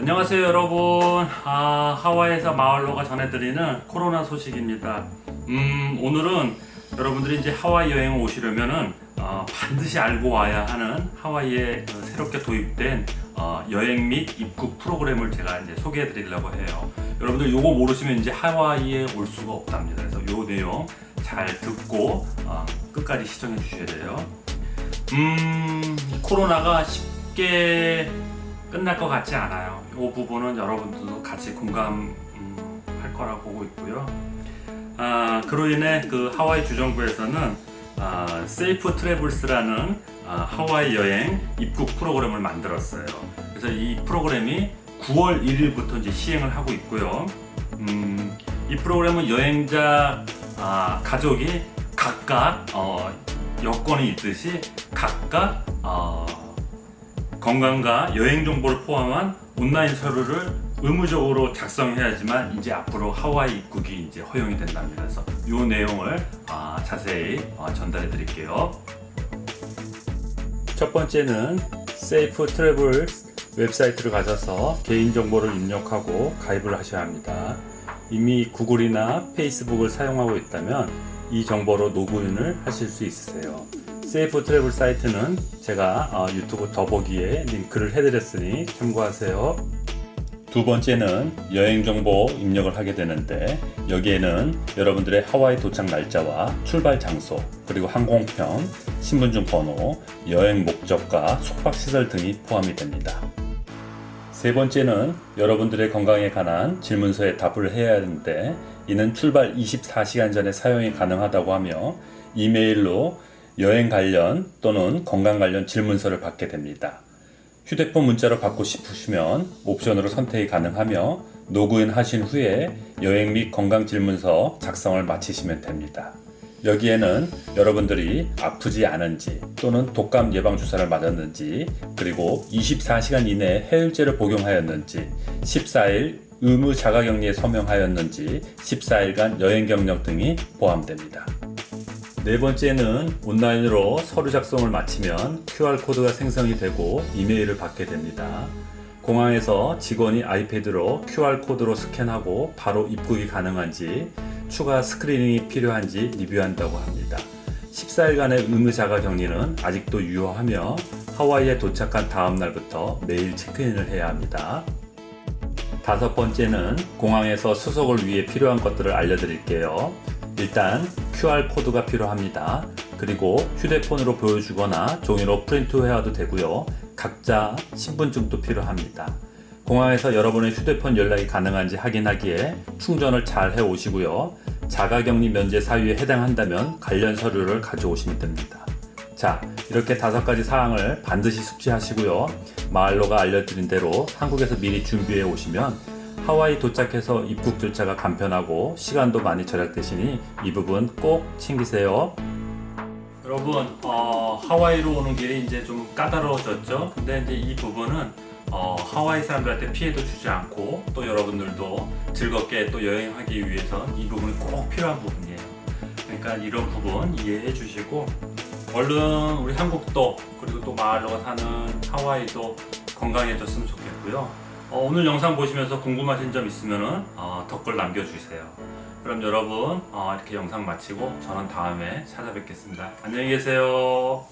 안녕하세요 여러분. 아, 하와이에서 마을로가 전해드리는 코로나 소식입니다. 음, 오늘은 여러분들이 이제 하와이 여행을 오시려면은 어, 반드시 알고 와야 하는 하와이에 그 새롭게 도입된 어, 여행 및 입국 프로그램을 제가 이제 소개해 드리려고 해요. 여러분들 요거 모르시면 이제 하와이에 올 수가 없답니다. 그래서 요 내용 잘 듣고 어, 끝까지 시청해 주셔야 돼요. 음 코로나가 쉽게 끝날 것 같지 않아요. 이 부분은 여러분들도 같이 공감할 거라고 보고 있고요. 아, 그로 인해 그 하와이 주정부에서는 아, 세이프 트래블스라는 아, 하와이 여행 입국 프로그램을 만들었어요. 그래서 이 프로그램이 9월 1일부터 이제 시행을 하고 있고요. 음, 이 프로그램은 여행자 아, 가족이 각각 어, 여권이 있듯이 각각 어, 건강과 여행 정보를 포함한 온라인 서류를 의무적으로 작성해야지만 이제 앞으로 하와이 입국이 이제 허용이 된답니다. 그래서 이 내용을 아, 자세히 아, 전달해 드릴게요. 첫 번째는 Safe Travel 웹사이트를 가셔서 개인정보를 입력하고 가입을 하셔야 합니다. 이미 구글이나 페이스북을 사용하고 있다면 이 정보로 로그인을 하실 수 있으세요. Safe Travel 사이트는 제가 어, 유튜브 더보기에 링크를 해드렸으니 참고하세요. 두 번째는 여행 정보 입력을 하게 되는데 여기에는 여러분들의 하와이 도착 날짜와 출발 장소 그리고 항공편, 신분증 번호, 여행 목적과 숙박시설 등이 포함이 됩니다. 세 번째는 여러분들의 건강에 관한 질문서에 답을 해야 하는데 이는 출발 24시간 전에 사용이 가능하다고 하며 이메일로 여행 관련 또는 건강 관련 질문서를 받게 됩니다. 휴대폰 문자로 받고 싶으시면 옵션으로 선택이 가능하며 로그인 하신 후에 여행 및 건강 질문서 작성을 마치시면 됩니다. 여기에는 여러분들이 아프지 않은지 또는 독감 예방 주사를 맞았는지 그리고 24시간 이내에 해열제를 복용하였는지 14일 의무 자가격리에 서명하였는지 14일간 여행 경력 등이 포함됩니다. 네 번째는 온라인으로 서류 작성을 마치면 QR코드가 생성이 되고 이메일을 받게 됩니다. 공항에서 직원이 아이패드로 QR코드로 스캔하고 바로 입국이 가능한지 추가 스크리닝이 필요한지 리뷰한다고 합니다. 14일간의 의무 자가 격리는 아직도 유효하며 하와이에 도착한 다음 날부터 매일 체크인을 해야 합니다. 다섯 번째는 공항에서 수속을 위해 필요한 것들을 알려드릴게요. 일단 QR코드가 필요합니다. 그리고 휴대폰으로 보여주거나 종이로 프린트해와도 되고요. 각자 신분증도 필요합니다. 공항에서 여러분의 휴대폰 연락이 가능한지 확인하기에 충전을 잘 해 오시고요. 자가격리 면제 사유에 해당한다면 관련 서류를 가져오시면 됩니다. 자 이렇게 다섯 가지 사항을 반드시 숙지하시고요. 마을로가 알려드린 대로 한국에서 미리 준비해 오시면 하와이 도착해서 입국 절차가 간편하고 시간도 많이 절약되시니 이 부분 꼭 챙기세요. 여러분 어, 하와이로 오는 길이 이제 좀 까다로워졌죠. 근데 이제 이 부분은 어, 하와이 사람들한테 피해도 주지 않고 또 여러분들도 즐겁게 또 여행하기 위해서 이 부분이 꼭 필요한 부분이에요. 그러니까 이런 부분 이해해 주시고 얼른 우리 한국도 그리고 또 마을로 사는 하와이도 건강해졌으면 좋겠고요. 어, 오늘 영상 보시면서 궁금하신 점 있으면 어, 댓글 남겨주세요. 그럼 여러분 어, 이렇게 영상 마치고 저는 다음에 찾아뵙겠습니다. 안녕히 계세요.